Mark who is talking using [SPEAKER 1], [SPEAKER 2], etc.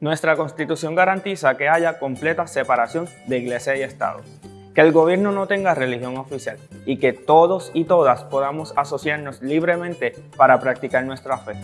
[SPEAKER 1] Nuestra Constitución garantiza que haya completa separación de Iglesia y Estado, que el gobierno no tenga religión oficial y que todos y todas podamos asociarnos libremente para practicar nuestra fe.